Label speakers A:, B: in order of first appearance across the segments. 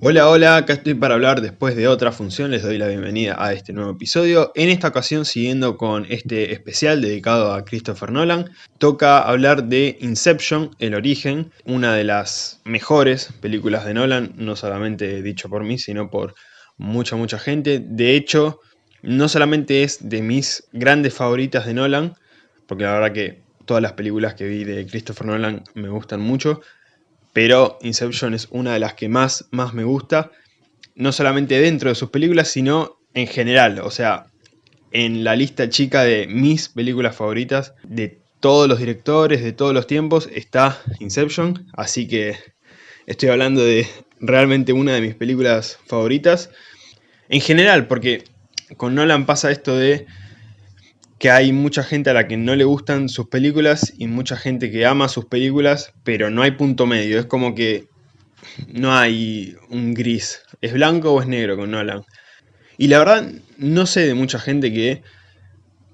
A: Hola, hola, acá estoy para hablar después de otra función, les doy la bienvenida a este nuevo episodio. En esta ocasión, siguiendo con este especial dedicado a Christopher Nolan, toca hablar de Inception, El Origen, una de las mejores películas de Nolan, no solamente dicho por mí, sino por mucha, mucha gente. De hecho, no solamente es de mis grandes favoritas de Nolan, porque la verdad que todas las películas que vi de Christopher Nolan me gustan mucho, pero Inception es una de las que más, más me gusta, no solamente dentro de sus películas, sino en general, o sea, en la lista chica de mis películas favoritas de todos los directores, de todos los tiempos, está Inception, así que estoy hablando de realmente una de mis películas favoritas. En general, porque con Nolan pasa esto de que hay mucha gente a la que no le gustan sus películas y mucha gente que ama sus películas, pero no hay punto medio. Es como que no hay un gris. ¿Es blanco o es negro con Nolan? Y la verdad, no sé de mucha gente que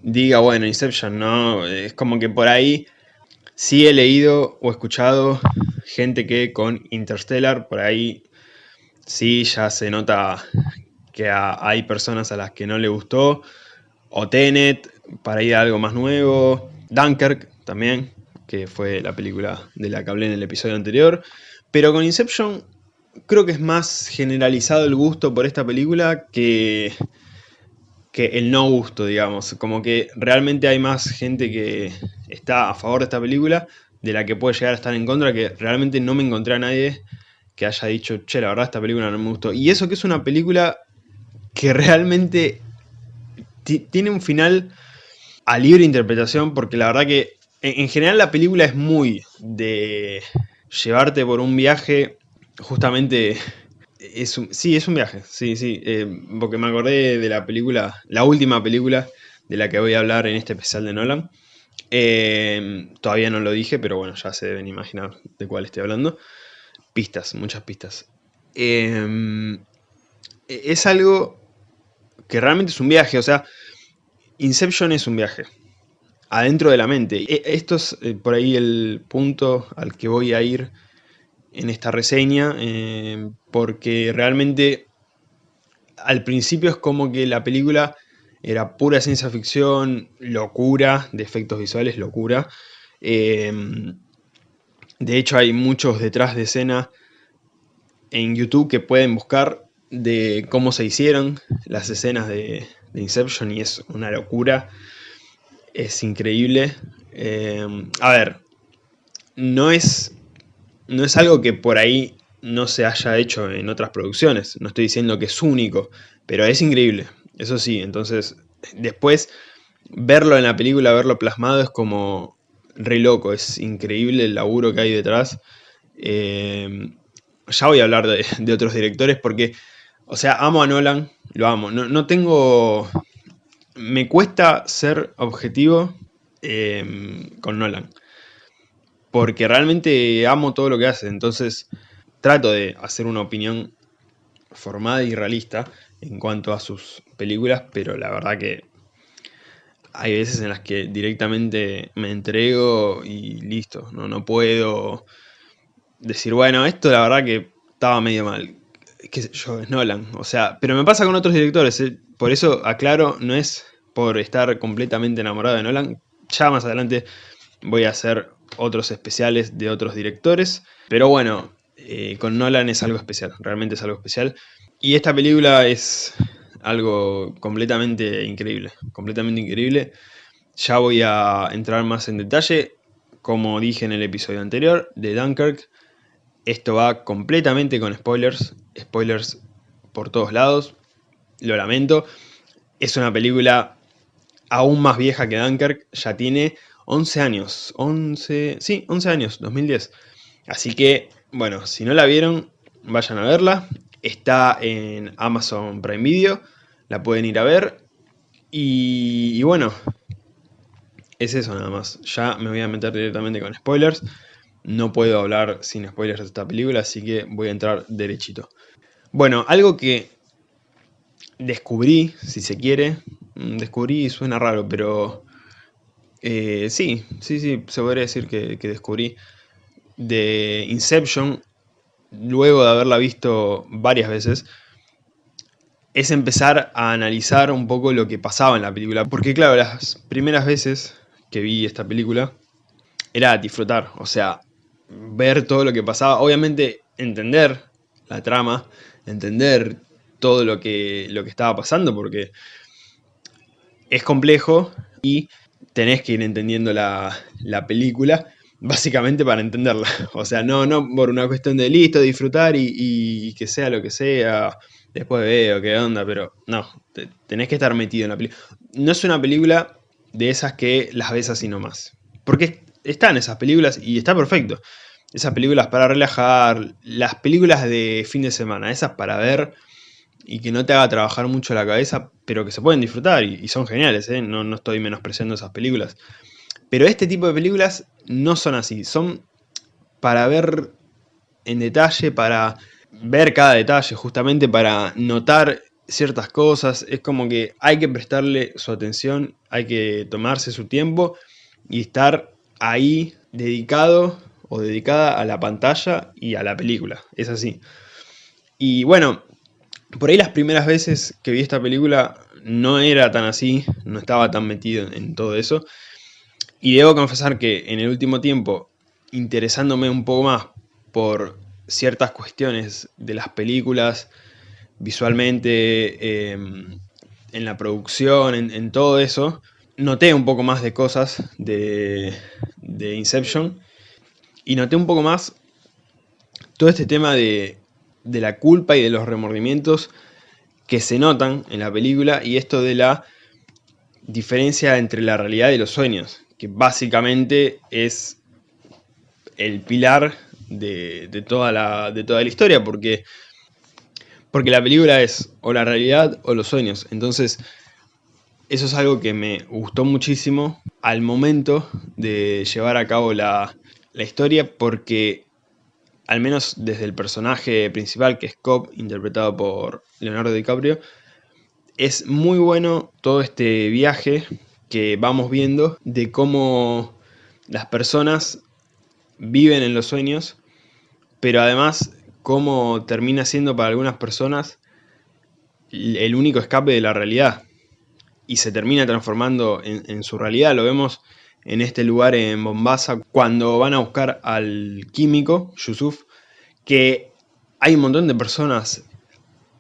A: diga, bueno, Inception, no. Es como que por ahí sí he leído o escuchado gente que con Interstellar, por ahí sí ya se nota que hay personas a las que no le gustó. O Tenet, para ir a algo más nuevo. Dunkirk también, que fue la película de la que hablé en el episodio anterior. Pero con Inception creo que es más generalizado el gusto por esta película que, que el no gusto, digamos. Como que realmente hay más gente que está a favor de esta película de la que puede llegar a estar en contra, que realmente no me encontré a nadie que haya dicho, che, la verdad esta película no me gustó. Y eso que es una película que realmente tiene un final a libre interpretación, porque la verdad que en, general la película es muy de llevarte por un viaje, justamente, es sí, es un viaje, sí, sí, eh, porque me acordé de la película, la última película de la que voy a hablar en este especial de Nolan, eh, todavía no lo dije, pero bueno, ya se deben imaginar de cuál estoy hablando. Pistas, muchas pistas. Eh, es algo que realmente es un viaje, o sea, Inception es un viaje adentro de la mente. E, esto es eh, por ahí el punto al que voy a ir en esta reseña, eh, porque realmente al principio es como que la película era pura ciencia ficción, locura, de efectos visuales, locura. Em, de hecho hay muchos detrás de escena en YouTube que pueden buscar de cómo se hicieron las escenas de, Inception y es una locura. Es increíble. Eh, a ver, no es, no es algo que por ahí no se haya hecho en otras producciones. No estoy diciendo que es único, pero es increíble. Eso sí, entonces después verlo en la película, verlo plasmado es como re loco. Es increíble el laburo que hay detrás. Eh, ya voy a hablar de otros directores porque o sea, amo a Nolan, lo amo. No, tengo... Me cuesta ser objetivo em, con Nolan. Porque realmente amo todo lo que hace. Entonces trato de hacer una opinión formada y realista en cuanto a sus películas. Pero la verdad que hay veces en las que directamente me entrego y listo. No, no puedo decir, bueno, esto la verdad que estaba medio mal qué sé yo, es Nolan. O sea, pero me pasa con otros directores. Eh. Por eso aclaro, no es por estar completamente enamorado de Nolan. Ya más adelante voy a hacer otros especiales de otros directores. Pero bueno, eh, con Nolan es algo especial, realmente es algo especial. Y esta película es algo completamente increíble, completamente increíble. Ya voy a entrar más en detalle, como dije en el episodio anterior, de Dunkirk. Esto va completamente con spoilers, spoilers por todos lados, lo lamento. Es una película aún más vieja que Dunkirk, ya tiene 11 años, 11, sí, 11 años, 2010. Así que, bueno, si no la vieron, vayan a verla. Está en Amazon Prime Video, la pueden ir a ver. Y, y bueno, es eso nada más. Ya me voy a meter directamente con spoilers. No puedo hablar sin spoilers de esta película, así que voy a entrar derechito. Bueno, algo que descubrí, si se quiere, mm, descubrí suena raro, pero eh, sí, sí, sí, se podría decir que, descubrí de Inception, luego de haberla visto varias veces, es empezar a analizar un poco lo que pasaba en la película. Porque claro, las primeras veces que vi esta película era disfrutar, o sea, ver todo lo que pasaba, obviamente entender la trama, entender todo lo que, lo que estaba pasando, porque es complejo y tenés que ir entendiendo la, película, básicamente para entenderla. O sea, no, no por una cuestión de listo, disfrutar y, que sea lo que sea, después veo qué onda, pero no, tenés que estar metido en la película. No es una película de esas que las ves así nomás. Porque están esas películas y está perfecto. Esas películas para relajar, las películas de fin de semana, esas para ver y que no te haga trabajar mucho la cabeza, pero que se pueden disfrutar y, son geniales, ¿eh? no, no estoy menospreciando esas películas. Pero este tipo de películas no son así, son para ver en detalle, para ver cada detalle, justamente para notar ciertas cosas, es como que hay que prestarle su atención, hay que tomarse su tiempo y estar ahí dedicado o dedicada a la pantalla y a la película, es así. Y bueno, por ahí las primeras veces que vi esta película no era tan así, no estaba tan metido en todo eso. Y debo confesar que en el último tiempo, interesándome un poco más por ciertas cuestiones de las películas, visualmente, em, en la producción, en, todo eso, noté un poco más de cosas de, de Inception y noté un poco más todo este tema de, de la culpa y de los remordimientos que se notan en la película y esto de la diferencia entre la realidad y los sueños, que básicamente es el pilar de, toda, la, de toda la historia, porque, porque la película es o la realidad o los sueños. Entonces, eso es algo que me gustó muchísimo al momento de llevar a cabo la, la historia, porque al menos desde el personaje principal, que es Cobb, interpretado por Leonardo DiCaprio, es muy bueno todo este viaje que vamos viendo de cómo las personas viven en los sueños, pero además cómo termina siendo para algunas personas el único escape de la realidad y se termina transformando en, su realidad. Lo vemos en este lugar en Bombasa cuando van a buscar al químico, Yusuf, que hay un montón de personas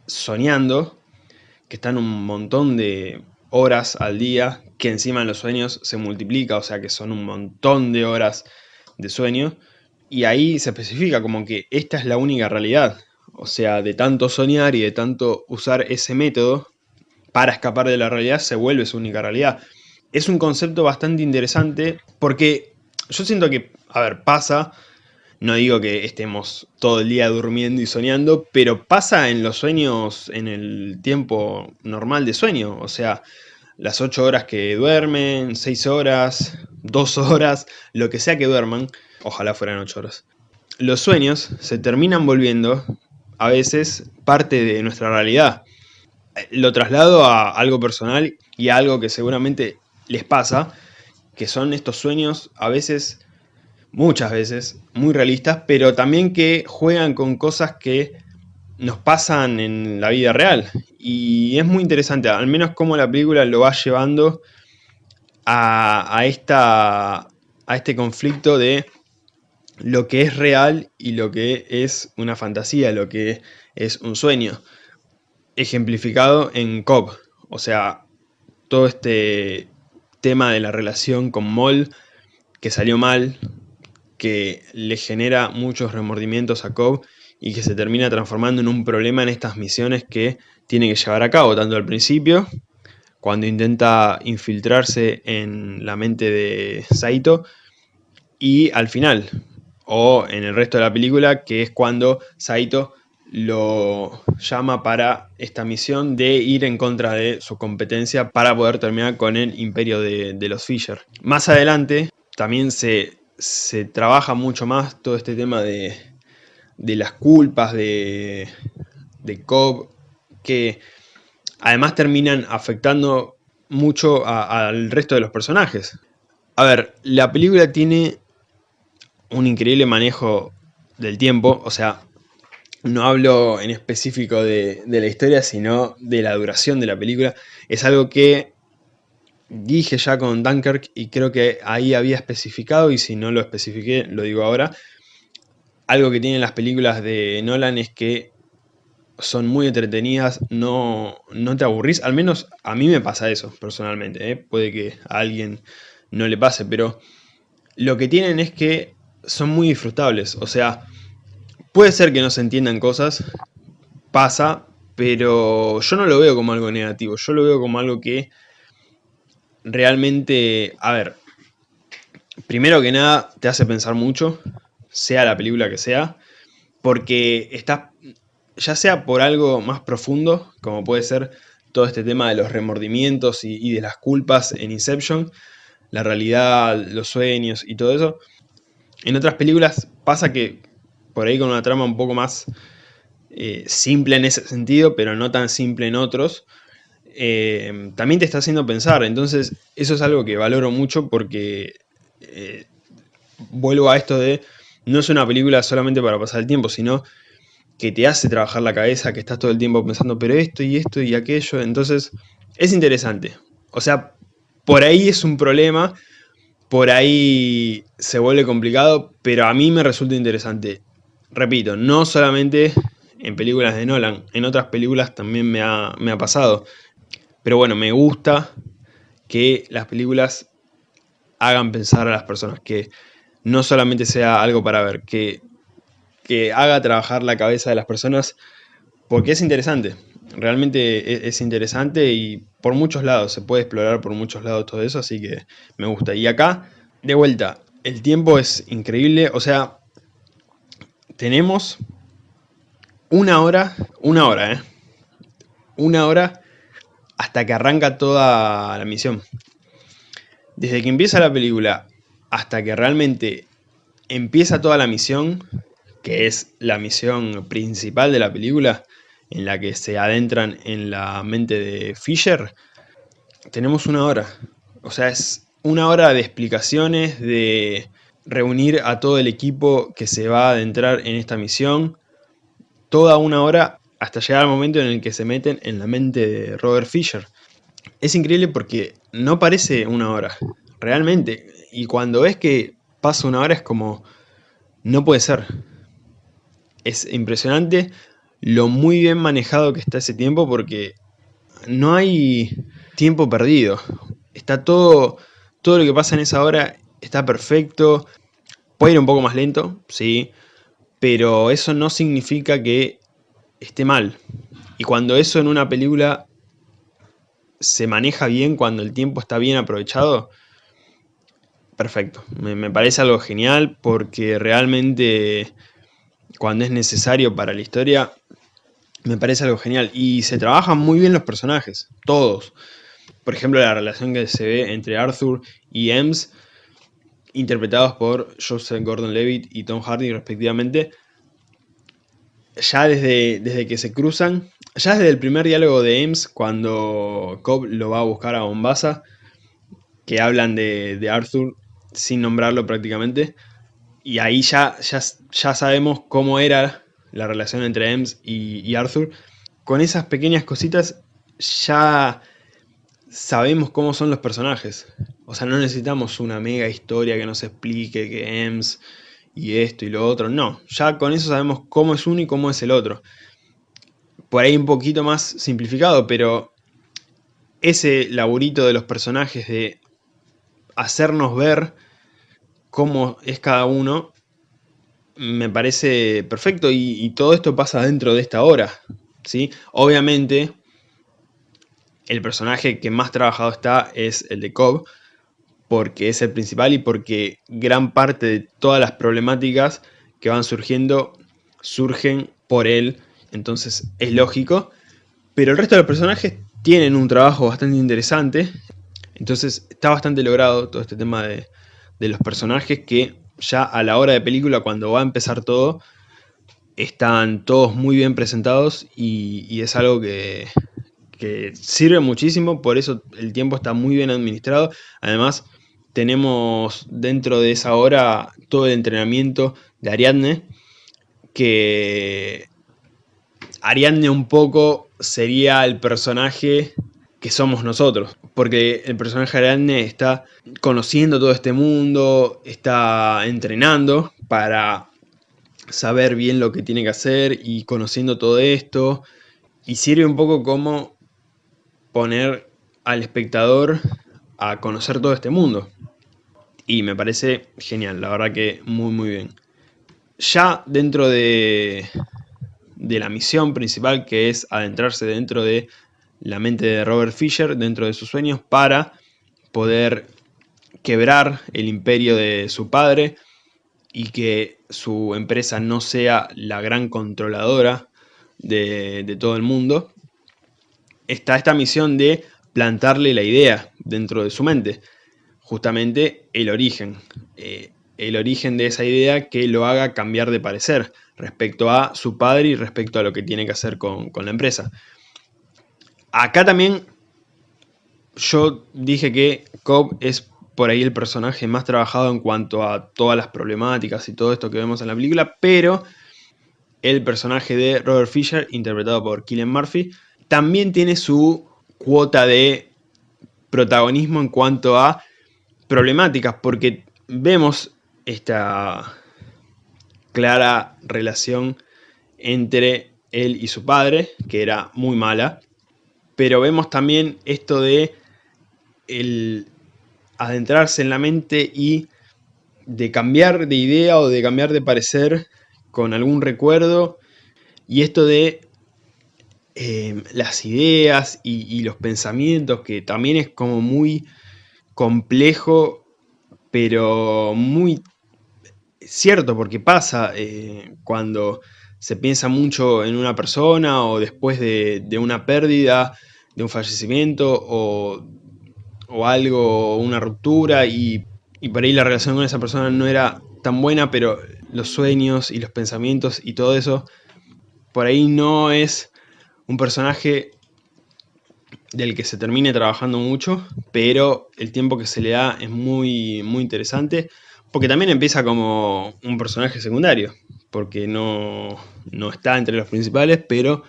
A: soñando, que están un montón de horas al día, que encima en los sueños se multiplica, o sea que son un montón de horas de sueño, y ahí se especifica como que esta es la única realidad, o sea, de tanto soñar y de tanto usar ese método para escapar de la realidad se vuelve su única realidad es un concepto bastante interesante porque yo siento que, a ver, pasa, no digo que estemos todo el día durmiendo y soñando, pero pasa en los sueños, en el tiempo normal de sueño, o sea, las 8 horas que duermen, 6 horas, 2 horas, lo que sea que duerman, ojalá fueran 8 horas. Los sueños se terminan volviendo a veces parte de nuestra realidad. Lo traslado a algo personal y a algo que seguramente les pasa, que son estos sueños a veces, muchas veces, muy realistas, pero también que juegan con cosas que nos pasan en la vida real. Y es muy interesante, al menos cómo la película lo va llevando a, esta, a este conflicto de lo que es real y lo que es una fantasía, lo que es un sueño. Ejemplificado en Cobb. O sea, todo este tema de la relación con Moll que salió mal, que le genera muchos remordimientos a Cobb y que se termina transformando en un problema en estas misiones que tiene que llevar a cabo, tanto al principio, cuando intenta infiltrarse en la mente de Saito, y al final, o en el resto de la película, que es cuando Saito lo llama para esta misión de ir en contra de su competencia para poder terminar con el imperio de, los Fisher. Más adelante también se, trabaja mucho más todo este tema de, las culpas de, de Cobb, que además terminan afectando mucho al resto de los personajes. A ver, la película tiene un increíble manejo del tiempo, o sea, no hablo en específico de, la historia, sino de la duración de la película. Es algo que dije ya con Dunkirk y creo que ahí había especificado y si no lo especifiqué, lo digo ahora. Algo que tienen las películas de Nolan es que son muy entretenidas, no, no te aburrís, al menos a mí me pasa eso personalmente, ¿eh? puede que a alguien no le pase, pero lo que tienen es que son muy disfrutables, o sea, puede ser que no se entiendan cosas, pasa, pero yo no lo veo como algo negativo, yo lo veo como algo que realmente, a ver, primero que nada te hace pensar mucho, sea la película que sea, porque estás, ya sea por algo más profundo, como puede ser todo este tema de los remordimientos y, de las culpas en Inception, la realidad, los sueños y todo eso. En otras películas pasa que por ahí con una trama un poco más eh, simple en ese sentido, pero no tan simple en otros, eh, también te está haciendo pensar. Entonces, eso es algo que valoro mucho porque eh, vuelvo a esto de no es una película solamente para pasar el tiempo, sino que te hace trabajar la cabeza, que estás todo el tiempo pensando, pero esto y esto y aquello. Entonces, es interesante. O sea, por ahí es un problema, por ahí se vuelve complicado, pero a mí me resulta interesante. Repito, no solamente en películas de Nolan, en otras películas también me ha, me ha pasado. Pero bueno, me gusta que las películas hagan pensar a las personas, que no solamente sea algo para ver, que, que haga trabajar la cabeza de las personas, porque es interesante, realmente e, es, interesante y por muchos lados, se puede explorar por muchos lados todo eso, así que me gusta. Y acá, de vuelta, el tiempo es increíble, o sea, tenemos una hora, una hora, ¿eh? Una hora hasta que arranca toda la misión. Desde que empieza la película hasta que realmente empieza toda la misión, que es la misión principal de la película, en la que se adentran en la mente de Fisher, tenemos una hora. O sea, es una hora de explicaciones, de reunir a todo el equipo que se va a adentrar en esta misión. Toda una hora hasta llegar al momento en el que se meten en la mente de Robert Fisher. Es increíble porque no parece una hora, realmente. Y cuando ves que pasa una hora es como, no puede ser. Es impresionante lo muy bien manejado que está ese tiempo porque no hay tiempo perdido. Está todo, todo lo que pasa en esa hora está perfecto. Puede ir un poco más lento, sí, pero eso no significa que esté mal. Y cuando eso en una película se maneja bien, cuando el tiempo está bien aprovechado, perfecto. Me, parece algo genial porque realmente cuando es necesario para la historia, me parece algo genial. Y se trabajan muy bien los personajes, todos. Por ejemplo, la relación que se ve entre Arthur y Ems, interpretados por Joseph Gordon-Levitt y Tom Hardy respectivamente, ya desde, desde que se cruzan, ya desde el primer diálogo de Ames, cuando Cobb lo va a buscar a Bombasa, que hablan de, Arthur sin nombrarlo prácticamente, y ahí ya, ya, ya, sabemos cómo era la relación entre Ames y, y Arthur. Con esas pequeñas cositas ya sabemos cómo son los personajes. O sea, no necesitamos una mega historia que nos explique que Ems y esto y lo otro. No, ya con eso sabemos cómo es uno y cómo es el otro. Por ahí un poquito más simplificado, pero ese laburito de los personajes de hacernos ver cómo es cada uno, me parece perfecto y, todo esto pasa dentro de esta hora. ¿sí? Obviamente, el personaje que más trabajado está es el de Cobb, porque es el principal y porque gran parte de todas las problemáticas que van surgiendo surgen por él, entonces es lógico. Pero el resto de los personajes tienen un trabajo bastante interesante, entonces está bastante logrado todo este tema de, los personajes que ya a la hora de película, cuando va a empezar todo, están todos muy bien presentados y, es algo que, sirve muchísimo, por eso el tiempo está muy bien administrado. Además, tenemos dentro de esa hora todo el entrenamiento de Ariadne, que Ariadne un poco sería el personaje que somos nosotros, porque el personaje Ariadne está conociendo todo este mundo, está entrenando para saber bien lo que tiene que hacer y conociendo todo esto, y sirve un poco como poner al espectador a conocer todo este mundo. Y me parece genial, la verdad que muy muy bien. Ya dentro de, de la misión principal que es adentrarse dentro de la mente de Robert Fisher, dentro de sus sueños, para poder quebrar el imperio de su padre y que su empresa no sea la gran controladora de, de todo el mundo, está esta misión de plantarle la idea dentro de su mente, justamente el origen, eh, el origen de esa idea que lo haga cambiar de parecer respecto a su padre y respecto a lo que tiene que hacer con, con la empresa. Acá también yo dije que Cobb es por ahí el personaje más trabajado en cuanto a todas las problemáticas y todo esto que vemos en la película, pero el personaje de Robert Fisher, interpretado por Killian Murphy, también tiene su cuota de protagonismo en cuanto a problemáticas, porque vemos esta clara relación entre él y su padre, que era muy mala, pero vemos también esto de el adentrarse en la mente y de cambiar de idea o de cambiar de parecer con algún recuerdo y esto de eh, las ideas y, los pensamientos que también es como muy complejo pero muy cierto porque pasa eh, cuando se piensa mucho en una persona o después de, una pérdida, de un fallecimiento o o algo, una ruptura y, por ahí la relación con esa persona no era tan buena, pero los sueños y los pensamientos y todo eso, por ahí no es un personaje del que se termine trabajando mucho, pero el tiempo que se le da es muy, muy interesante, porque también empieza como un personaje secundario, porque no, no está entre los principales, pero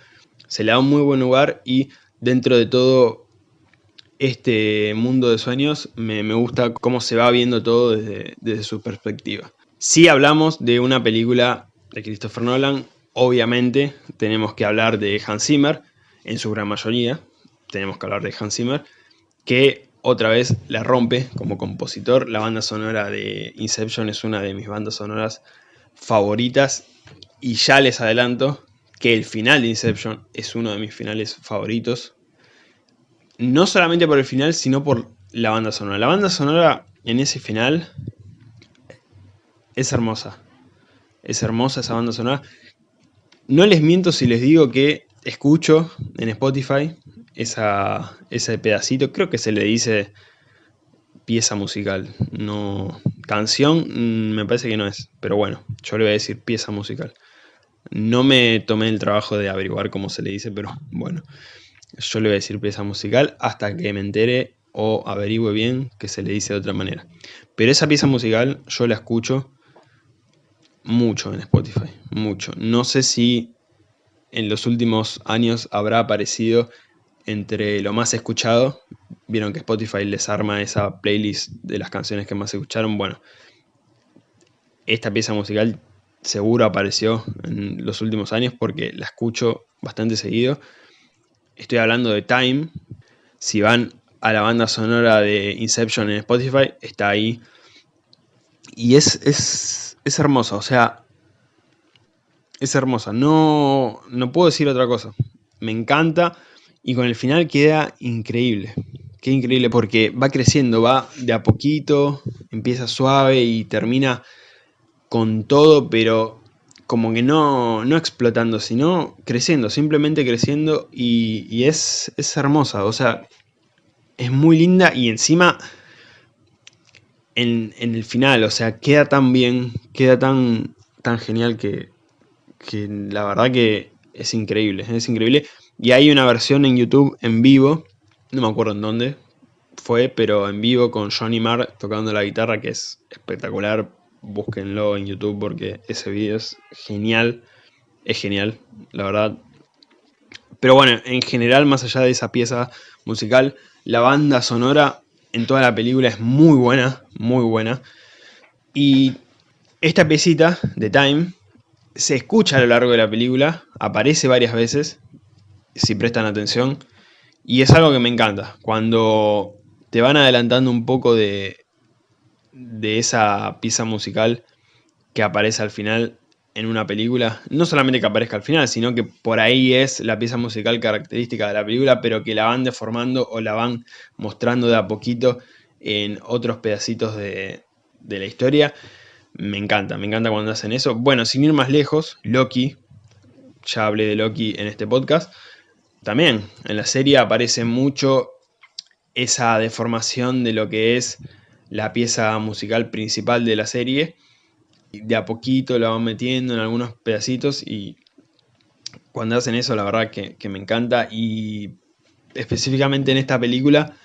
A: se le da un muy buen lugar y dentro de todo este mundo de sueños me, gusta cómo se va viendo todo desde, desde, su perspectiva. Si hablamos de una película de Christopher Nolan, obviamente tenemos que hablar de Hans Zimmer, en su gran mayoría, tenemos que hablar de Hans Zimmer, que otra vez la rompe como compositor. La banda sonora de Inception es una de mis bandas sonoras favoritas y ya les adelanto que el final de Inception es uno de mis finales favoritos no solamente por el final, sino por la banda sonora. La banda sonora en ese final es hermosa. Es hermosa esa banda sonora. No les miento si les digo que escucho en Spotify esa, ese pedacito. Creo que se le dice pieza musical. No, canción mm, me parece que no es. Pero bueno, yo le voy a decir pieza musical. No me tomé el trabajo de averiguar cómo se le dice, pero bueno. Yo le voy a decir pieza musical hasta que me entere o averigüe bien que se le dice de otra manera. Pero esa pieza musical yo la escucho mucho en Spotify, mucho. No sé si en los últimos años habrá aparecido entre lo más escuchado. Vieron que Spotify les arma esa playlist de las canciones que más escucharon. Bueno, esta pieza musical seguro apareció en los últimos años porque la escucho bastante seguido. Estoy hablando de Time. Si van a la banda sonora de Inception en Spotify, está ahí. Y es, es, es hermosa, o sea, es hermosa. No, no puedo decir otra cosa. Me encanta y con el final queda increíble. Qué increíble porque va creciendo, va de a poquito, empieza suave y termina con todo, pero como que no, no explotando, sino creciendo, simplemente creciendo y, es, es, hermosa, o sea, es muy linda y encima en, el final, o sea, queda tan bien, queda tan, tan genial que, que la verdad que es increíble, es increíble. Y hay una versión en YouTube en vivo, no me acuerdo en dónde fue, pero en vivo con Johnny Marr tocando la guitarra que es espectacular, búsquenlo en YouTube porque ese video es genial, es genial, la verdad, Pero bueno, en general, más allá de esa pieza musical, la banda sonora en toda la película es muy buena, muy buena. Y esta piecita de Time se escucha a lo largo de la película, aparece varias veces, si prestan atención, y es algo que me encanta. Cuando te van adelantando un poco de, de esa pieza musical que aparece al final en una película, no solamente que aparezca al final, sino que por ahí es la pieza musical característica de la película, pero que la van deformando o la van mostrando de a poquito en otros pedacitos de, de la historia. Me encanta, me encanta cuando hacen eso. Bueno, sin ir más lejos, Loki, ya hablé de Loki en este podcast, también en la serie aparece mucho esa deformación de lo que es la pieza musical principal de la serie. De a poquito la van metiendo en algunos pedacitos y cuando hacen eso la verdad que, me encanta y específicamente en esta película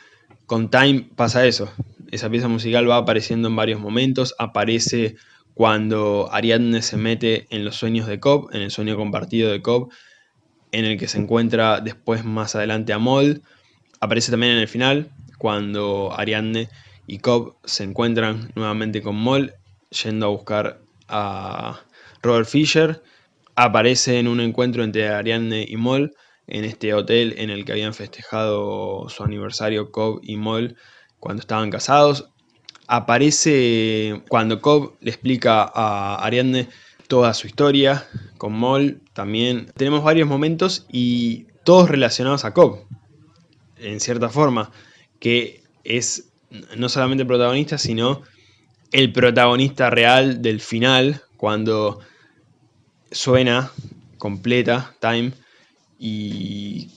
A: con Time pasa eso. Esa pieza musical va apareciendo en varios momentos, aparece cuando Ariadne se mete en los sueños de Cobb, en el sueño compartido de Cobb, en el que se encuentra después más adelante a Moll. Aparece también en el final, cuando Ariadne y Cobb se encuentran nuevamente con Moll, yendo a buscar a Robert Fisher. Aparece en un encuentro entre Ariadne y Moll, en este hotel en el que habían festejado su aniversario Cobb y Moll cuando estaban casados. Aparece cuando Cobb le explica a Ariadne toda su historia, con Moll también. Tenemos varios momentos y todos relacionados a Cobb, en cierta forma, que es no solamente protagonista, sino el protagonista real del final, cuando suena completa Time y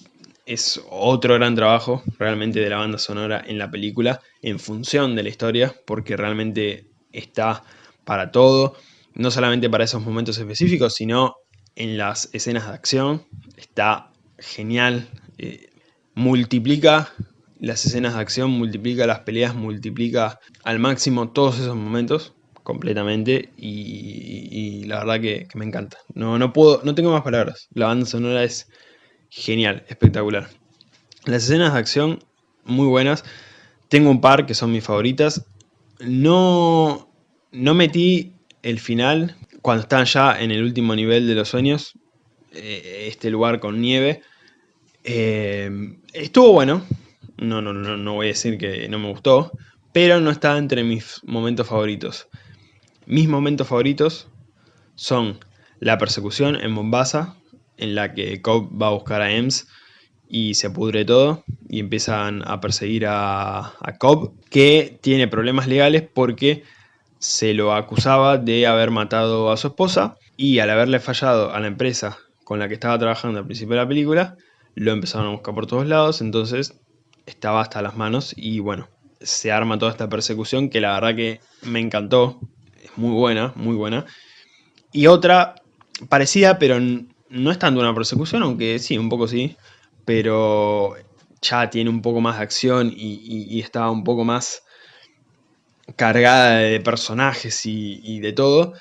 A: es otro gran trabajo realmente de la banda sonora en la película en función de la historia porque realmente está para todo, no solamente para esos momentos específicos, sino en las escenas de acción, está genial, eh, multiplica las escenas de acción, multiplica las peleas, multiplica al máximo todos esos momentos completamente y, la verdad que, me encanta. No, no, puedo, no tengo más palabras, la banda sonora es genial, espectacular. Las escenas de acción, muy buenas. Tengo un par que son mis favoritas. No, no metí el final cuando están ya en el último nivel de los sueños. Eh, este lugar con nieve. Eh, estuvo bueno. No, no, no, no voy a decir que no me gustó. Pero no está entre mis momentos favoritos. Mis momentos favoritos son la persecución en Mombasa, en la que Cobb va a buscar a Ems y se pudre todo y empiezan a perseguir a, a Cobb, que tiene problemas legales porque se lo acusaba de haber matado a su esposa y al haberle fallado a la empresa con la que estaba trabajando al principio de la película, lo empezaron a buscar por todos lados, entonces estaba hasta las manos y bueno, se arma toda esta persecución que la verdad que me encantó, es muy buena, muy buena. Y otra parecida, pero no es tanto una persecución, aunque sí, un poco sí, pero ya tiene un poco más de acción y, está un poco más cargada de personajes y, de todo,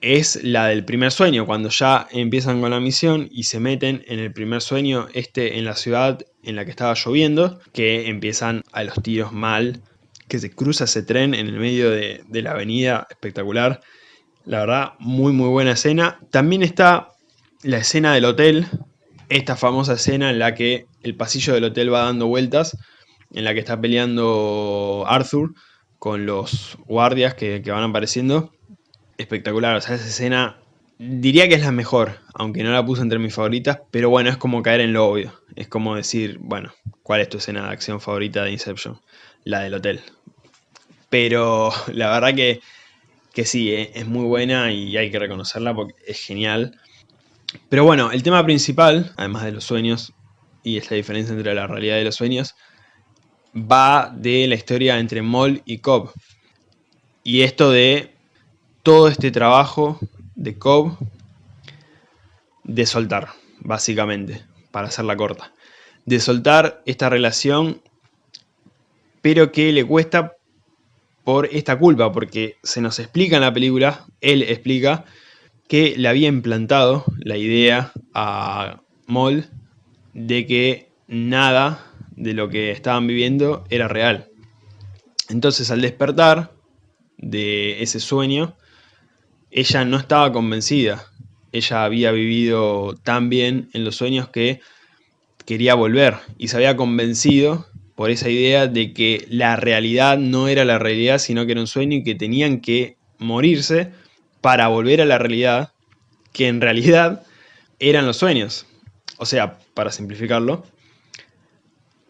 A: es la del primer sueño, cuando ya empiezan con la misión y se meten en el primer sueño, este en la ciudad en la que estaba lloviendo, que empiezan a los tiros mal, que se cruza ese tren en el medio de, la avenida, espectacular. La verdad, muy muy buena escena. También está la escena del hotel, esta famosa escena en la que el pasillo del hotel va dando vueltas, en la que está peleando Arthur con los guardias que, van apareciendo. Espectacular, o sea, esa escena diría que es la mejor, aunque no la puse entre mis favoritas, pero bueno, es como caer en lo obvio. Es como decir, bueno, ¿cuál es tu escena de acción favorita de Inception? La del hotel. Pero la verdad que, que sí, eh, es muy buena y hay que reconocerla porque es genial. Pero bueno, el tema principal, además de los sueños, y es la diferencia entre la realidad y los sueños, va de la historia entre Moll y Cobb. Y esto de todo este trabajo de Cobb de soltar, básicamente, para hacerla corta. De soltar esta relación, pero que le cuesta por esta culpa, porque se nos explica en la película, él explica que le había implantado la idea a Moll de que nada de lo que estaban viviendo era real. Entonces al despertar de ese sueño, ella no estaba convencida. Ella había vivido tan bien en los sueños que quería volver y se había convencido por esa idea de que la realidad no era la realidad, sino que era un sueño y que tenían que morirse para volver a la realidad, que en realidad eran los sueños. O sea, para simplificarlo,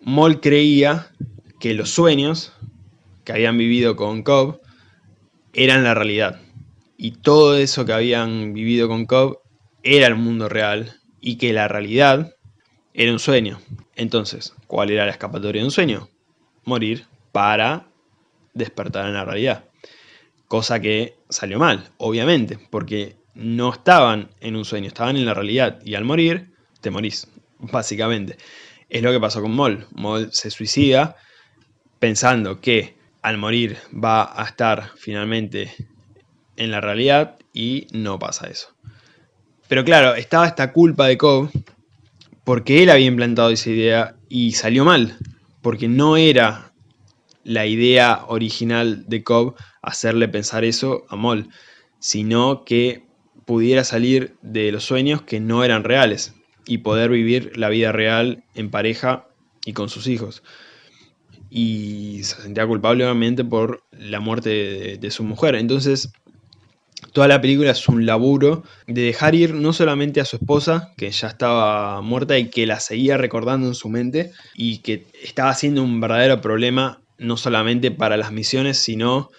A: Moll creía que los sueños que habían vivido con Cobb eran la realidad. Y todo eso que habían vivido con Cobb era el mundo real y que la realidad era un sueño. Entonces, ¿cuál era la escapatoria de un sueño? Morir para despertar en la realidad. Cosa que salió mal, obviamente, porque no estaban en un sueño, estaban en la realidad. Y al morir, te morís, básicamente. Es lo que pasó con Moll. Moll se suicida pensando que al morir va a estar finalmente en la realidad y no pasa eso. Pero claro, estaba esta culpa de Cobb porque él había implantado esa idea y salió mal, porque no era la idea original de Cobb hacerle pensar eso a Moll, sino que pudiera salir de los sueños que no eran reales y poder vivir la vida real en pareja y con sus hijos. Y se sentía culpable obviamente por la muerte de, su mujer. Entonces, toda la película es un laburo de dejar ir no solamente a su esposa, que ya estaba muerta y que la seguía recordando en su mente, y que estaba siendo un verdadero problema no solamente para las misiones, sino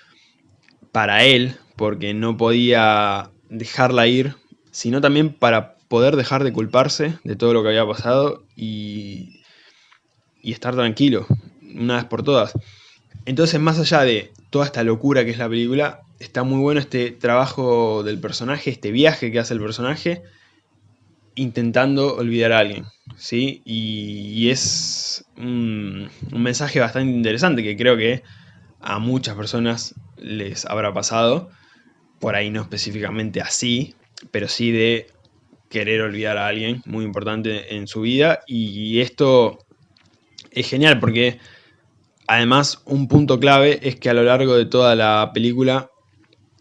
A: para él, porque no podía dejarla ir, sino también para poder dejar de culparse de todo lo que había pasado y, y estar tranquilo, una vez por todas. Entonces, más allá de toda esta locura que es la película, está muy bueno este trabajo del personaje, este viaje que hace el personaje, intentando olvidar a alguien, ¿sí? Y, es un, un, mensaje bastante interesante que creo que a muchas personas les habrá pasado, por ahí no específicamente así, pero sí de querer olvidar a alguien muy importante en su vida y esto es genial porque además un punto clave es que a lo largo de toda la película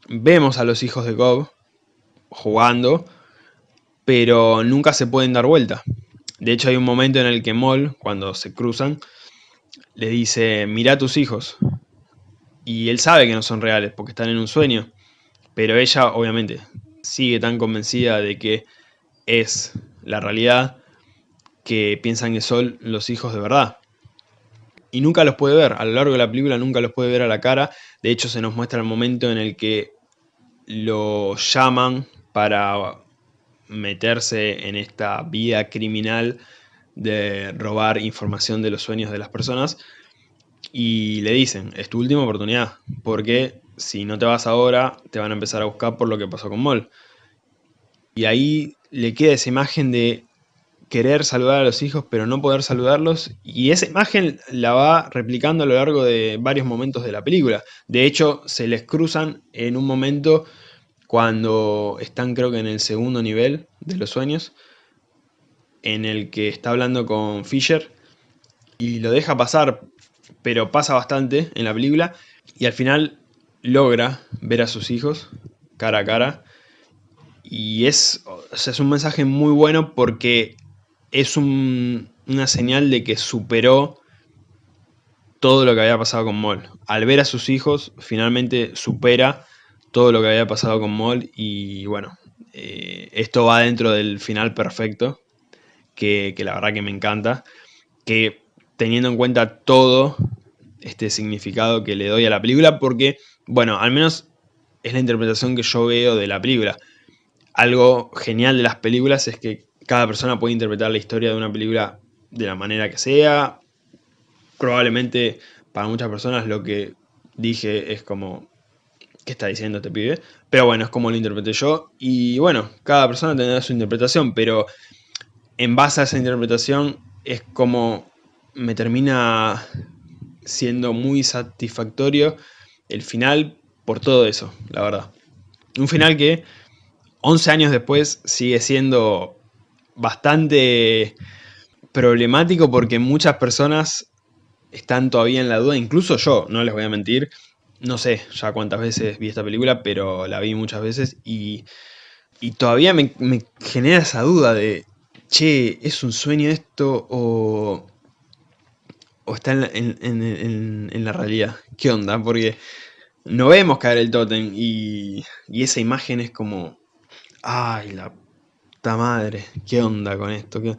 A: vemos a los hijos de Cobb jugando pero nunca se pueden dar vuelta. De hecho hay un momento en el que Moll, cuando se cruzan, le dice, mira a tus hijos. Y él sabe que no son reales porque están en un sueño. Pero ella, obviamente, sigue tan convencida de que es la realidad que piensan que son los hijos de verdad. Y nunca los puede ver, a lo largo de la película nunca los puede ver a la cara. De hecho se nos muestra el momento en el que lo llaman para meterse en esta vida criminal de robar información de los sueños de las personas. Y le dicen, es tu última oportunidad, porque si no te vas ahora, te van a empezar a buscar por lo que pasó con Moll. Y ahí le queda esa imagen de querer saludar a los hijos pero no poder saludarlos y esa imagen la va replicando a lo largo de varios momentos de la película. De hecho, se les cruzan en un momento cuando están creo que en el segundo nivel de los sueños, en el que está hablando con Fisher y lo deja pasar, pero pasa bastante en la película y al final logra ver a sus hijos cara a cara y es, es un mensaje muy bueno porque es una señal de que superó todo lo que había pasado con Moll. Al ver a sus hijos, finalmente supera todo lo que había pasado con Moll y bueno, eh, esto va dentro del final perfecto, que, que, la verdad que me encanta, que teniendo en cuenta todo este significado que le doy a la película, porque, bueno, al menos es la interpretación que yo veo de la película algo genial de las películas es que cada persona puede interpretar la historia de una película de la manera que sea. Probablemente para muchas personas lo que dije es como, ¿qué está diciendo este pibe? Pero bueno, es como lo interpreté yo. Y bueno, cada persona tendrá su interpretación, pero en base a esa interpretación es como me termina siendo muy satisfactorio el final por todo eso, la verdad. Un final que 11 años después sigue siendo bastante problemático porque muchas personas están todavía en la duda, incluso yo, no les voy a mentir, no sé ya cuántas veces vi esta película, pero la vi muchas veces y, y todavía me, genera esa duda de, che, ¿es un sueño esto o, o está en la, en, en, en la, realidad? ¿Qué onda? Porque no vemos caer el tótem y, y esa imagen es como, ay, la puta madre, ¿qué onda con esto? ¿Qué...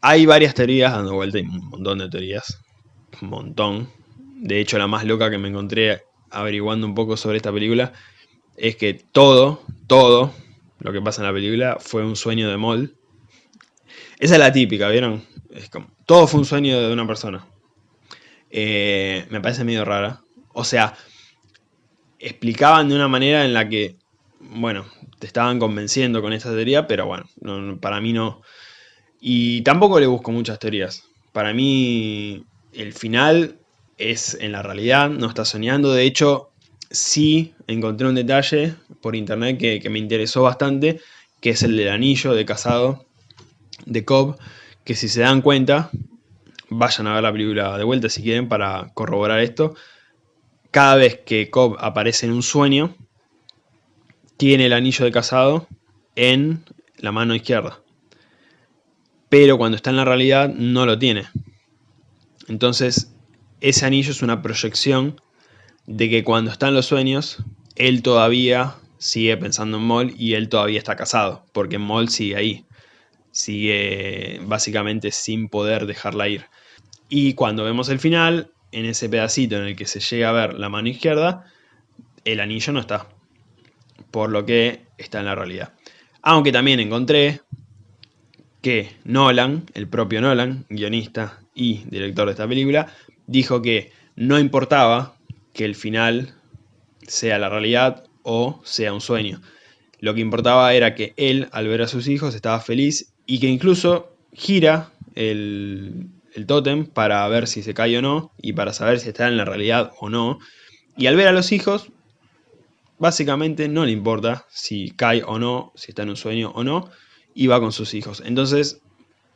A: Hay varias teorías dando vuelta, hay un montón de teorías, un montón. De hecho, la más loca que me encontré averiguando un poco sobre esta película es que todo, todo lo que pasa en la película fue un sueño de Moll. Esa es la típica, ¿vieron? Es como, todo fue un sueño de una persona. Eh, me parece medio rara. O sea, explicaban de una manera en la que, bueno, te estaban convenciendo con esta teoría, pero bueno, no, para mí no. Y tampoco le busco muchas teorías. Para mí el final es en la realidad, no está soñando. De hecho, sí encontré un detalle por internet que, que me interesó bastante, que es el del anillo de casado de Cobb, que si se dan cuenta, vayan a ver la película de vuelta si quieren para corroborar esto. Cada vez que Cobb aparece en un sueño, tiene el anillo de casado en la mano izquierda. Pero cuando está en la realidad no lo tiene. Entonces, ese anillo es una proyección de que cuando está en los sueños, él todavía sigue pensando en Moll y él todavía está casado, porque Moll sigue ahí. Sigue básicamente sin poder dejarla ir. Y cuando vemos el final, en ese pedacito en el que se llega a ver la mano izquierda, el anillo no está por lo que está en la realidad. Aunque también encontré que Nolan, el propio Nolan, guionista y director de esta película, dijo que no importaba que el final sea la realidad o sea un sueño. Lo que importaba era que él, al ver a sus hijos, estaba feliz y que incluso gira el, el tótem para ver si se cae o no y para saber si está en la realidad o no. Y al ver a los hijos, básicamente no le importa si cae o no, si está en un sueño o no, y va con sus hijos. Entonces,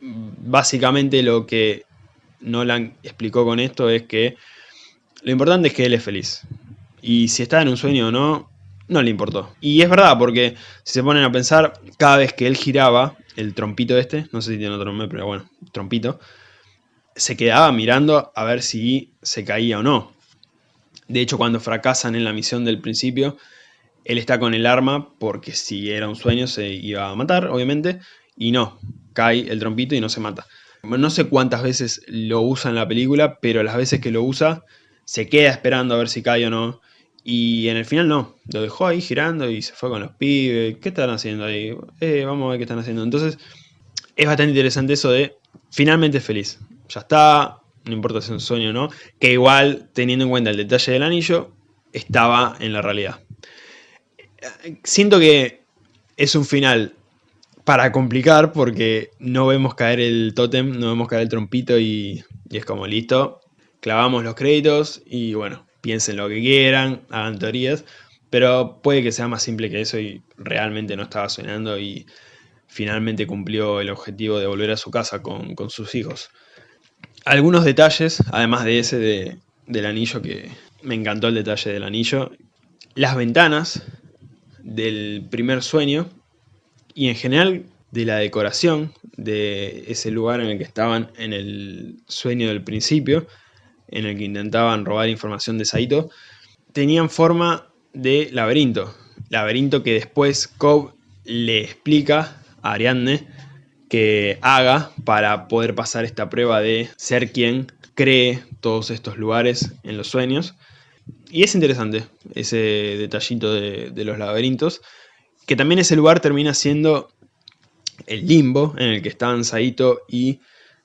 A: básicamente lo que Nolan explicó con esto es que lo importante es que él es feliz. Y si está en un sueño o no, no le importó. Y es verdad, porque si se ponen a pensar, cada vez que él giraba el trompito este, no sé si tiene otro nombre, pero bueno, trompito, se quedaba mirando a ver si se caía o no. De hecho, cuando fracasan en la misión del principio, él está con el arma porque si era un sueño se iba a matar, obviamente, y no, cae el trompito y no se mata. No sé cuántas veces lo usa en la película, pero las veces que lo usa se queda esperando a ver si cae o no. Y en el final no, lo dejó ahí girando y se fue con los pibes. ¿Qué están haciendo ahí? Eh, vamos a ver qué están haciendo. Entonces, es bastante interesante eso de finalmente feliz. Ya está, no importa si es un sueño o no. Que igual, teniendo en cuenta el detalle del anillo, estaba en la realidad siento que es un final para complicar porque no vemos caer el tótem, no vemos caer el trompito y, es como listo, clavamos los créditos y bueno, piensen lo que quieran, hagan teorías, pero puede que sea más simple que eso y realmente no estaba soñando y finalmente cumplió el objetivo de volver a su casa con, con sus hijos. Algunos detalles, además de ese de, del anillo que me encantó el detalle del anillo, las ventanas del primer sueño y en general de la decoración de ese lugar en el que estaban en el sueño del principio, en el que intentaban robar información de Saito, tenían forma de laberinto. Laberinto que después Cobb le explica a Ariadne que haga para poder pasar esta prueba de ser quien cree todos estos lugares en los sueños. Y es interesante ese detallito de, los laberintos, que también ese lugar termina siendo el limbo en el que están Saito y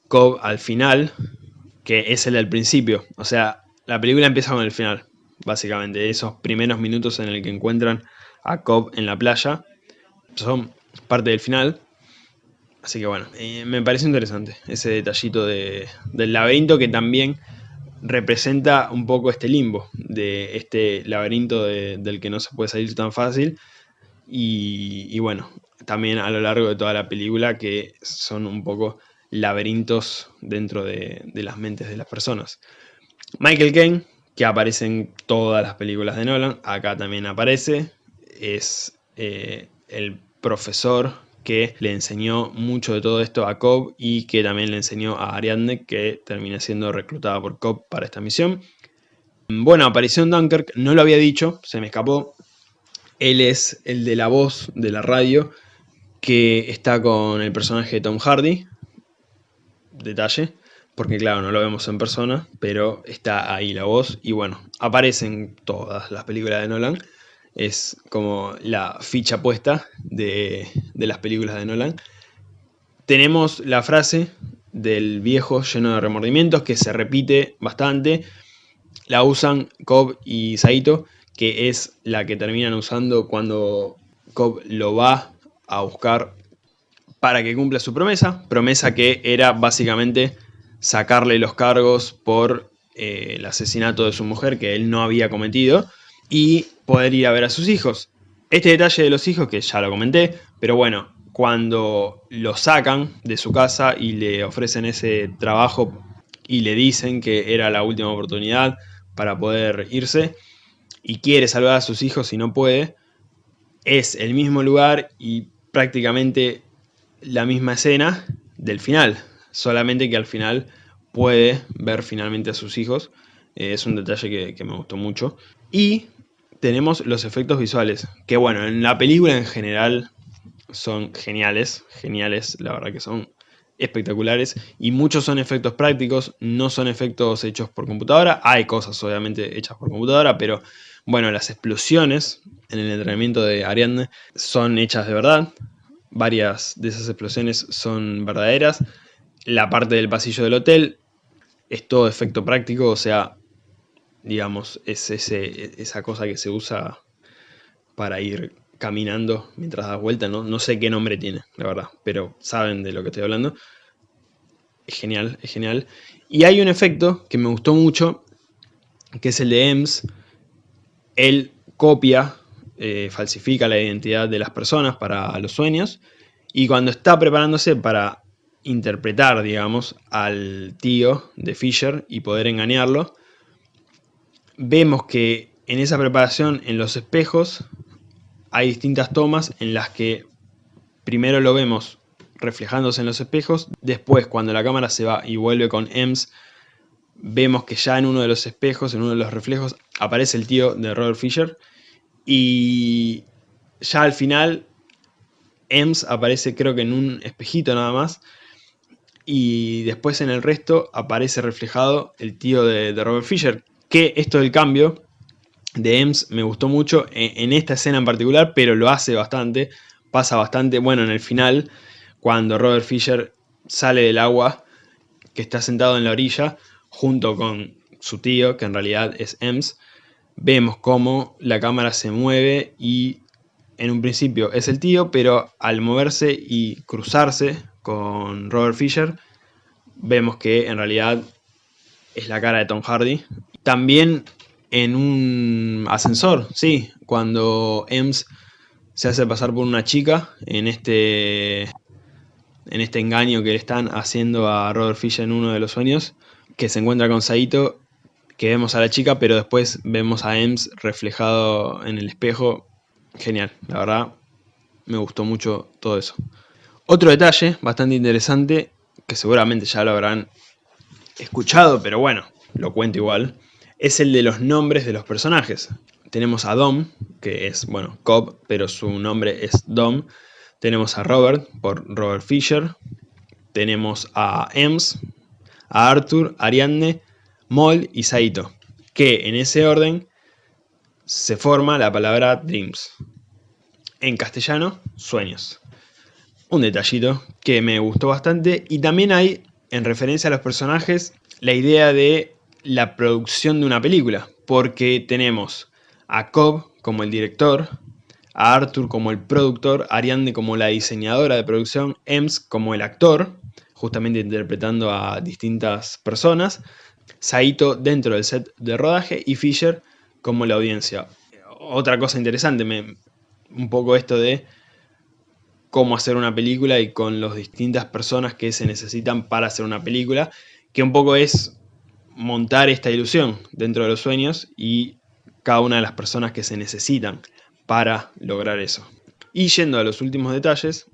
A: Cobb al final, que es el del principio. O sea, la película empieza con el final, básicamente. Esos primeros minutos en el que encuentran a Cobb en la playa son parte del final. Así que bueno, eh, me parece interesante ese detallito de, del laberinto que también representa un poco este limbo, de este laberinto del que no se puede salir tan fácil. Y, bueno, también a lo largo de toda la película que son un poco laberintos dentro de, las mentes de las personas. Michael Caine, que aparece en todas las películas de Nolan, acá también aparece, es eh, el profesor que le enseñó mucho de todo esto a Cobb y que también le enseñó a Ariadne, que termina siendo reclutada por Cobb para esta misión. Bueno, apareció en Dunkirk, no lo había dicho, se me escapó. Él es el de la voz de la radio que está con el personaje de Tom Hardy. Detalle, porque claro, no lo vemos en persona, pero está ahí la voz. Y bueno, aparecen todas las películas de Nolan es como la ficha puesta de, las películas de Nolan. Tenemos la frase del viejo lleno de remordimientos que se repite bastante. La usan Cobb y Saito, que es la que terminan usando cuando Cobb lo va a buscar para que cumpla su promesa. Promesa que era básicamente sacarle los cargos por eh, el asesinato de su mujer que él no había cometido y poder ir a ver a sus hijos. Este detalle de los hijos, que ya lo comenté, pero bueno, cuando lo sacan de su casa y le ofrecen ese trabajo y le dicen que era la última oportunidad para poder irse y quiere salvar a sus hijos y no puede, es el mismo lugar y prácticamente la misma escena del final, solamente que al final puede ver finalmente a sus hijos. Eh, es un detalle que, que me gustó mucho. Y tenemos los efectos visuales, que bueno, en la película en general son geniales, geniales, la verdad que son espectaculares y muchos son efectos prácticos, no son efectos hechos por computadora, hay cosas obviamente hechas por computadora, pero bueno, las explosiones en el entrenamiento de Ariadne son hechas de verdad, varias de esas explosiones son verdaderas, la parte del pasillo del hotel es todo efecto práctico, o sea, digamos, es ese, esa cosa que se usa para ir caminando mientras das vuelta, ¿no? no sé qué nombre tiene, la verdad, pero saben de lo que estoy hablando. Es genial, es genial. Y hay un efecto que me gustó mucho, que es el de EMS. Él copia, eh, falsifica la identidad de las personas para los sueños, y cuando está preparándose para interpretar, digamos, al tío de Fisher y poder engañarlo, vemos que en esa preparación en los espejos hay distintas tomas en las que primero lo vemos reflejándose en los espejos, después cuando la cámara se va y vuelve con EMS, vemos que ya en uno de los espejos, en uno de los reflejos, aparece el tío de Robert Fisher y ya al final EMS aparece creo que en un espejito nada más y después en el resto aparece reflejado el tío de, de Robert Fisher, que esto del cambio de EMS me gustó mucho en, esta escena en particular, pero lo hace bastante, pasa bastante, bueno, en el final, cuando Robert Fisher sale del agua, que está sentado en la orilla, junto con su tío, que en realidad es EMS, vemos cómo la cámara se mueve y en un principio es el tío, pero al moverse y cruzarse con Robert Fisher, vemos que en realidad es la cara de Tom Hardy también en un ascensor, sí, cuando Ems se hace pasar por una chica en este, en este engaño que le están haciendo a Robert Fisher en uno de los sueños, que se encuentra con Saito, que vemos a la chica, pero después vemos a Ems reflejado en el espejo. Genial, la verdad me gustó mucho todo eso. Otro detalle bastante interesante, que seguramente ya lo habrán escuchado, pero bueno, lo cuento igual, es el de los nombres de los personajes. Tenemos a Dom, que es, bueno, Cobb, pero su nombre es Dom. Tenemos a Robert, por Robert Fisher. Tenemos a Ems, a Arthur, Ariadne, Moll y Saito. Que en ese orden se forma la palabra Dreams. En castellano, sueños. Un detallito que me gustó bastante. Y también hay, en referencia a los personajes, la idea de la producción de una película, porque tenemos a Cobb como el director, a Arthur como el productor, Ariadne como la diseñadora de producción, Ems como el actor, justamente interpretando a distintas personas, Saito dentro del set de rodaje y Fisher como la audiencia. Otra cosa interesante, me, un poco esto de cómo hacer una película y con las distintas personas que se necesitan para hacer una película, que un poco es montar esta ilusión dentro de los sueños y cada una de las personas que se necesitan para lograr eso. Y yendo a los últimos detalles,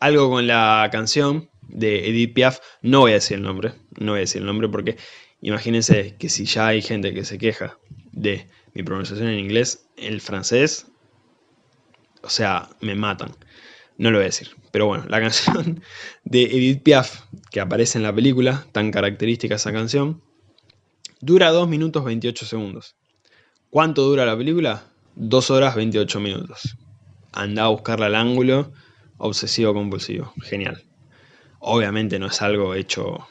A: algo con la canción de Edith Piaf, no voy a decir el nombre, no voy a decir el nombre porque imagínense que si ya hay gente que se queja de mi pronunciación en inglés, el francés, o sea, me matan. No lo voy a decir. Pero bueno, la canción de Edith Piaf, que aparece en la película, tan característica esa canción, dura 2 minutos 28 segundos. ¿Cuánto dura la película? 2 horas 28 minutos. Anda a buscarla al ángulo obsesivo compulsivo. Genial. Obviamente no es algo hecho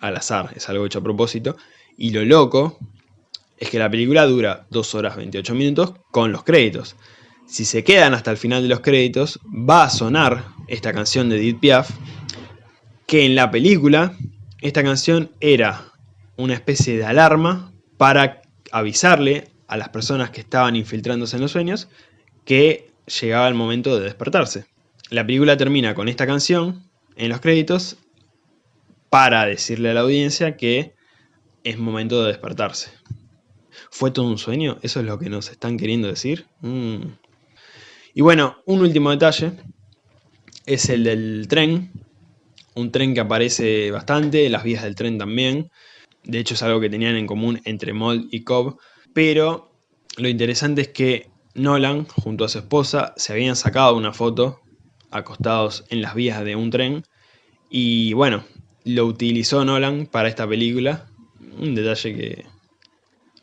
A: al azar, es algo hecho a propósito. Y lo loco es que la película dura 2 horas 28 minutos con los créditos. Si se quedan hasta el final de los créditos, va a sonar esta canción de Edith Piaf, que en la película esta canción era una especie de alarma para avisarle a las personas que estaban infiltrándose en los sueños que llegaba el momento de despertarse. La película termina con esta canción en los créditos para decirle a la audiencia que es momento de despertarse. ¿Fue todo un sueño? ¿Eso es lo que nos están queriendo decir? Mm. Y bueno, un último detalle es el del tren. Un tren que aparece bastante, las vías del tren también. De hecho es algo que tenían en común entre Mold y Cobb. Pero lo interesante es que Nolan, junto a su esposa, se habían sacado una foto acostados en las vías de un tren. Y bueno, lo utilizó Nolan para esta película. Un detalle que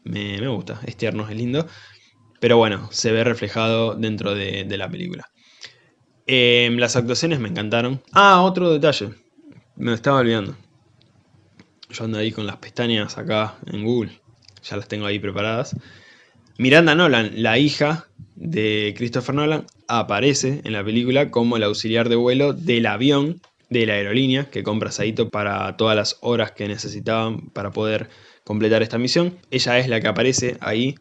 A: me, gusta, es tierno, es lindo. Pero bueno, se ve reflejado dentro de, la película. Em, las actuaciones me encantaron. Ah, otro detalle. Me estaba olvidando. Yo ando ahí con las pestañas acá en Google. Ya las tengo ahí preparadas. Miranda Nolan, la hija de Christopher Nolan, aparece en la película como el auxiliar de vuelo del avión de la aerolínea que compra Saito para todas las horas que necesitaban para poder completar esta misión. Ella es la que aparece ahí,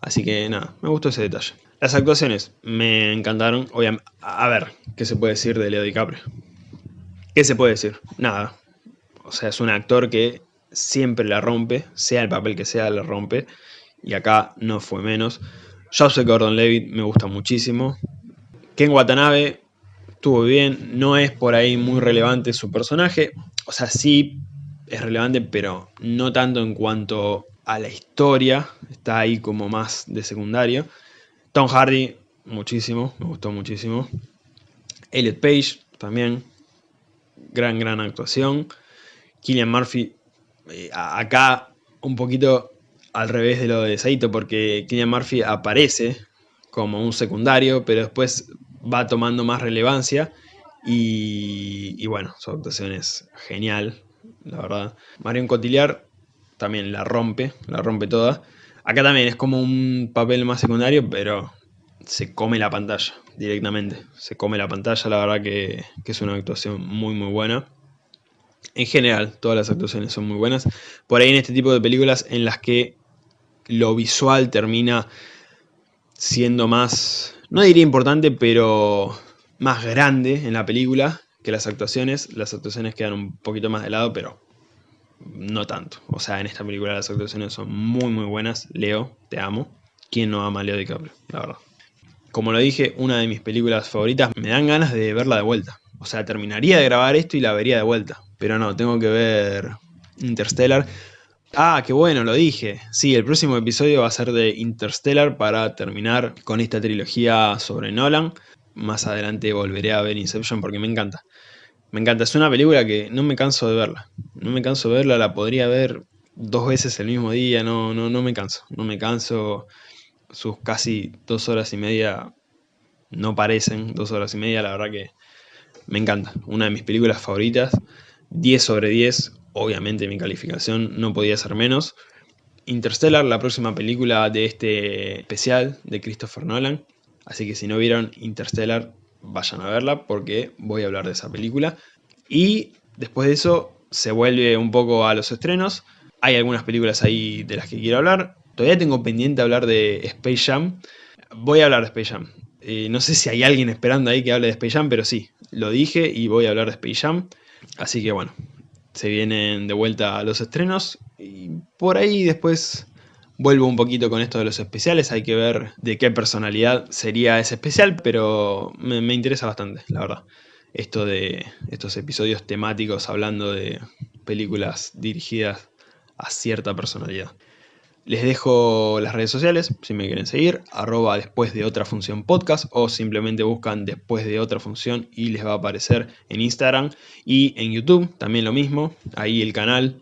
A: así que nada, me gustó ese detalle. Las actuaciones me encantaron. Obviamente, a ver, ¿qué se puede decir de Leo DiCaprio? ¿Qué se puede decir? Nada. O sea, es un actor que siempre la rompe, sea el papel que sea, la rompe. Y acá no fue menos. Joseph Gordon-Levitt me gusta muchísimo. Ken Watanabe estuvo bien, no es por ahí muy relevante su personaje. O sea, sí es relevante, pero no tanto en cuanto a la historia. Está ahí como más de secundario. Tom Hardy, muchísimo, me gustó muchísimo. Elliot Page, también. Gran, gran actuación. Killian Murphy, eh, acá un poquito al revés de lo de Saito, porque Killian Murphy aparece como un secundario, pero después va tomando más relevancia. Y, bueno, su actuación es genial, la verdad. Marion Cotillard también la rompe, la rompe toda. Acá también es como un papel más secundario, pero se come la pantalla directamente. Se come la pantalla, la verdad que, que es una actuación muy muy buena. En general, todas las actuaciones son muy buenas. Por ahí en este tipo de películas en las que lo visual termina siendo más, no diría importante, pero más grande en la película que las actuaciones. Las actuaciones quedan un poquito más de lado, pero no tanto. O sea, en esta película las actuaciones son muy muy buenas. Leo, te amo. ¿Quién no ama a Leo DiCaprio? La verdad. Como lo dije, una de mis películas favoritas, me dan ganas de verla de vuelta. O sea, terminaría de grabar esto y la vería de vuelta. Pero no, tengo que ver Interstellar. Ah, qué bueno, lo dije. Sí, el próximo episodio va a ser de Interstellar para terminar con esta trilogía sobre Nolan. Más adelante volveré a ver Inception porque me encanta. Me encanta, es una película que no me canso de verla. No me canso de verla, la podría ver dos veces el mismo día, no, no, no me canso. No me canso. Sus casi dos horas y media no parecen dos horas y media, la verdad que me encanta. Una de mis películas favoritas. 10 sobre 10, obviamente mi calificación no podía ser menos. Interstellar, la próxima película de este especial de Christopher Nolan. Así que si no vieron Interstellar, vayan a verla porque voy a hablar de esa película. Y después de eso se vuelve un poco a los estrenos. Hay algunas películas ahí de las que quiero hablar. Todavía tengo pendiente hablar de Space Jam. Voy a hablar de Space Jam. Eh, no sé si hay alguien esperando ahí que hable de Space Jam, pero sí, lo dije y voy a hablar de Space Jam. Así que bueno, se vienen de vuelta los estrenos y por ahí después vuelvo un poquito con esto de los especiales, hay que ver de qué personalidad sería ese especial, pero me, me interesa bastante, la verdad. Esto de estos episodios temáticos hablando de películas dirigidas a cierta personalidad. Les dejo las redes sociales, si me quieren seguir, arroba después de otra función podcast o simplemente buscan después de otra función y les va a aparecer en Instagram y en YouTube, también lo mismo, ahí el canal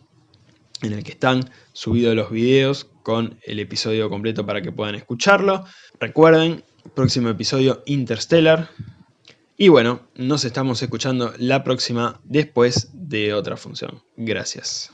A: en el que están subidos los videos con el episodio completo para que puedan escucharlo. Recuerden, próximo episodio Interstellar. Y bueno, nos estamos escuchando la próxima después de otra función. Gracias.